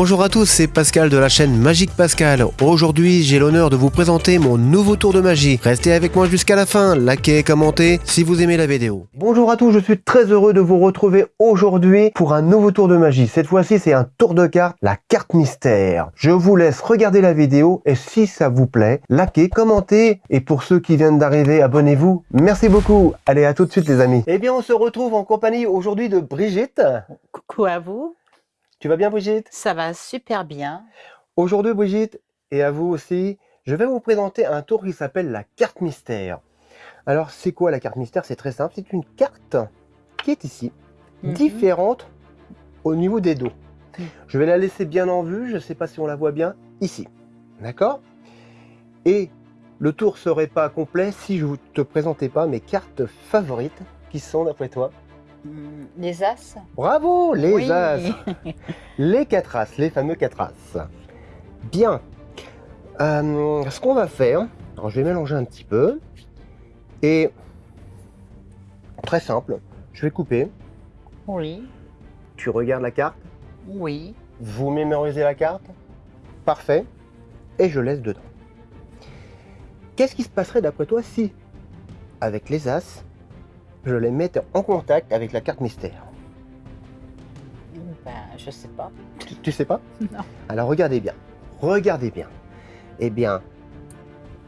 Bonjour à tous, c'est Pascal de la chaîne Magique Pascal. Aujourd'hui, j'ai l'honneur de vous présenter mon nouveau tour de magie. Restez avec moi jusqu'à la fin, likez et commentez si vous aimez la vidéo. Bonjour à tous, je suis très heureux de vous retrouver aujourd'hui pour un nouveau tour de magie. Cette fois-ci, c'est un tour de carte, la carte mystère. Je vous laisse regarder la vidéo et si ça vous plaît, likez, commentez et pour ceux qui viennent d'arriver, abonnez-vous. Merci beaucoup. Allez, à tout de suite les amis. Eh bien, on se retrouve en compagnie aujourd'hui de Brigitte. Coucou à vous, Tu vas bien Brigitte? Ça va super bien. Aujourd'hui, Brigitte, et à vous aussi, je vais vous présenter un tour qui s'appelle la carte mystère. Alors, c'est quoi la carte mystère? C'est très simple, c'est une carte qui est ici, Mhm. différente au niveau des dos. Mhm. Je vais la laisser bien en vue, je ne sais pas si on la voit bien, ici. D'accord? Et le tour serait pas complet si je ne te présentais pas mes cartes favorites, qui sont, d'après toi, Les As Bravo, les Oui. as Les quatre as, les fameux quatre as. Bien. Euh, ce qu'on va faire, alors je vais mélanger un petit peu. Et très simple, je vais couper. Oui, Tu regardes la carte, oui. vous mémorisez la carte. Parfait. Et je laisse dedans. Qu'est-ce qui se passerait d'après toi si, avec les as, je les mettais en contact avec la carte mystère Ben, je sais pas. Tu, tu sais pas Non. Alors regardez bien, regardez bien. Eh bien,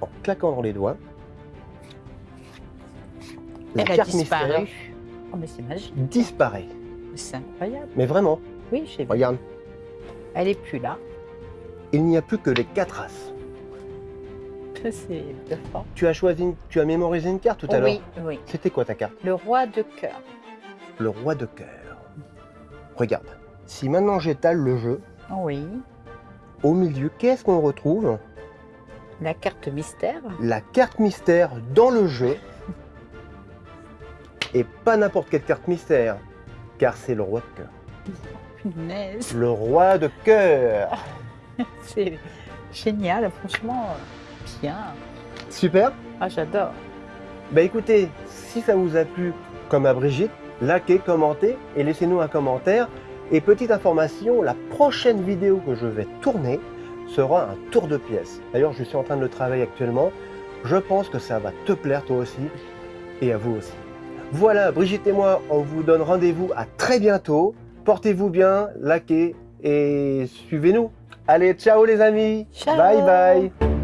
en claquant dans les doigts, la Elle a carte disparu. mystère Oh, mais c'est magique. disparaît. C'est incroyable. Mais vraiment, Oui, j'ai vu. regarde, Elle est plus là. il n'y a plus que les quatre as. C'est de fort. Tu as choisi, une- tu as mémorisé une carte tout à l'heure. Oui, oui. C'était quoi ta carte? Le roi de cœur. Le roi de cœur. Regarde, si maintenant j'étale le jeu, Oui. au milieu, qu'est-ce qu'on retrouve? La carte mystère. La carte mystère dans le jeu. Et pas n'importe quelle carte mystère, car c'est le roi de cœur. Punaise. Le roi de cœur. C'est génial, franchement. Bien. Super. Ah, j'adore. Bah écoutez, si ça vous a plu, comme à Brigitte, likez, commentez et laissez-nous un commentaire. Et petite information, la prochaine vidéo que je vais tourner sera un tour de pièces. D'ailleurs, je suis en train de le travailler actuellement. Je pense que ça va te plaire toi aussi et à vous aussi. Voilà, Brigitte et moi, on vous donne rendez-vous à très bientôt. Portez-vous bien, likez et suivez-nous. Allez, ciao les amis. Ciao. Bye bye.